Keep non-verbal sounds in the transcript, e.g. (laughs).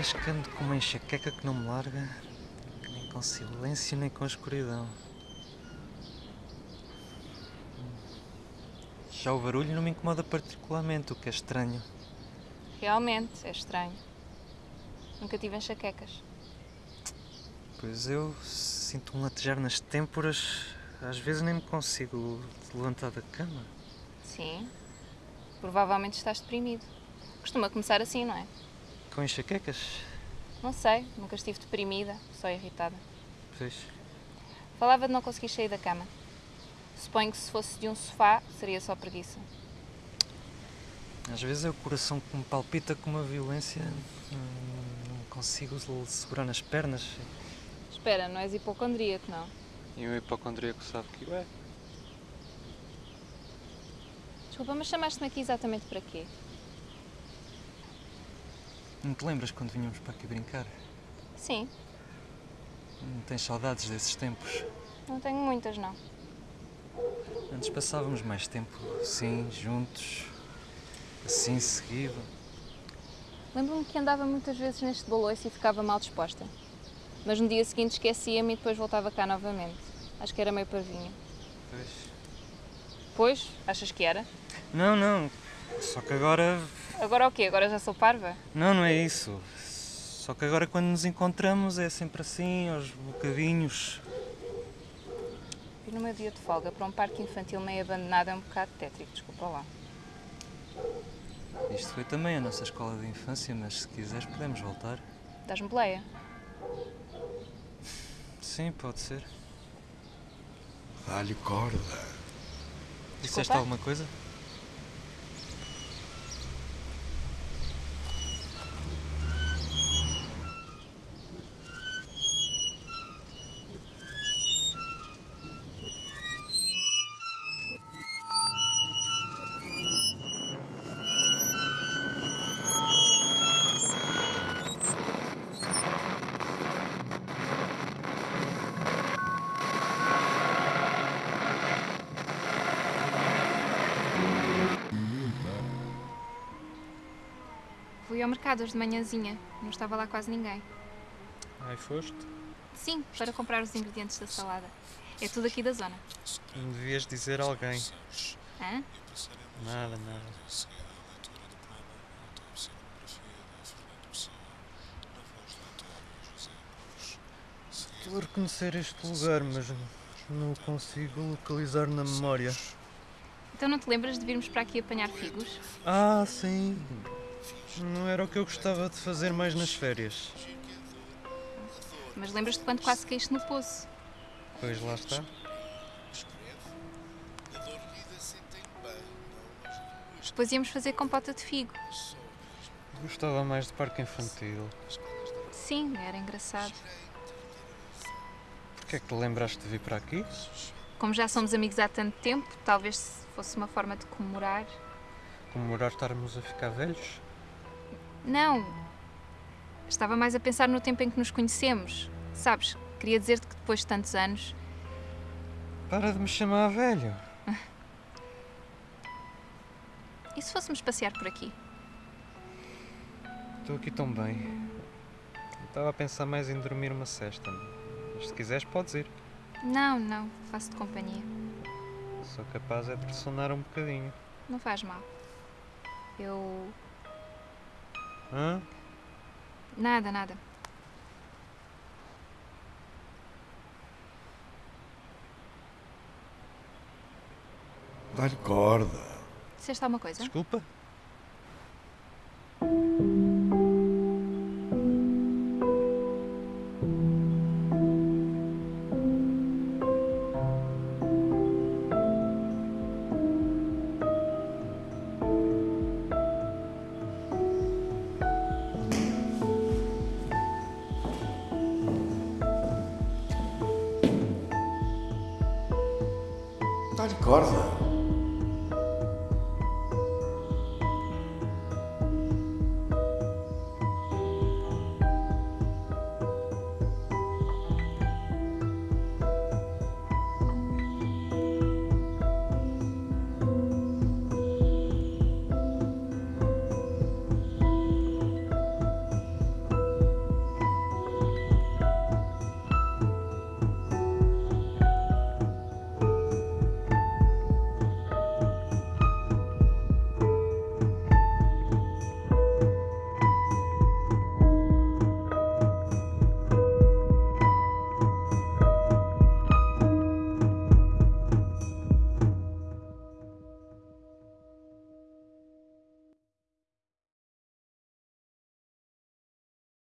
dias que ando com uma enxaqueca que não me larga, nem com silêncio nem com escuridão. Já o barulho não me incomoda particularmente, o que é estranho. Realmente, é estranho. Nunca tive enxaquecas. Pois eu sinto um latejar nas têmporas, às vezes nem me consigo levantar da cama. Sim. Provavelmente estás deprimido. Costuma começar assim, não é? Com enxaquecas? Não sei, nunca estive deprimida, só irritada. Pois. Falava de não conseguir sair da cama. Suponho que se fosse de um sofá, seria só preguiça. Às vezes é o coração que me palpita com uma violência. Não, não consigo segurar nas pernas. Espera, não és hipocondríaco, não? E um hipocondríaco sabe que o é. Desculpa, mas chamaste-me aqui exatamente para quê? Não te lembras quando vinhamos para aqui brincar? Sim, Não tens saudades desses tempos? não tenho muitas, não. Antes passávamos mais tempo assim, juntos, assim seguido. Lembro-me que andava muitas vezes neste baloiço e ficava mal disposta. Mas no dia seguinte esquecia-me e depois voltava cá novamente. Acho que era meio parvinha. Pois. Pois, achas que era? Não, não. Só que agora. Agora o quê? Agora já sou parva? Não, não é isso. Só que agora quando nos encontramos é sempre assim, aos bocadinhos. E no meu dia de folga para um parque infantil meio abandonado é um bocado tétrico, desculpa lá. Isto foi também a nossa escola de infância, mas se quiseres podemos voltar. Dás-me boleia? Sim, pode ser. Dá-lhe corda. Disseste alguma coisa? Fui ao mercado hoje de manhãzinha, não estava lá quase ninguém. Ai, foste? Sim, para comprar os ingredientes da salada. É tudo aqui da zona. Não devias dizer a alguém. Hã? Nada, nada. Estou a reconhecer este lugar, mas não consigo localizar na memória. Então não te lembras de virmos para aqui apanhar figos? Ah, sim. Não era o que eu gostava de fazer mais nas férias. Mas lembras-te quando quase caíste no poço? Pois lá está. Depois íamos fazer compota de figo. Gostava mais de parque infantil. Sim, era engraçado. Porquê é que te lembraste de vir para aqui? Como já somos amigos há tanto tempo, talvez fosse uma forma de comemorar. Comemorar estarmos a ficar velhos? Não! Estava mais a pensar no tempo em que nos conhecemos. Sabes, queria dizer-te que depois de tantos anos. Para de me chamar velho. (laughs) E se fôssemos passear por aqui? Estou aqui tão bem. Estava a pensar mais em dormir uma cesta. Mas se quiseres, podes ir. Não, não, faço-te companhia. Sou capaz é de ressonar um bocadinho. Não faz mal. Eu. Hã? Nada, nada. Dá-lhe corda. Disseste alguma coisa? Desculpa? tá de corda.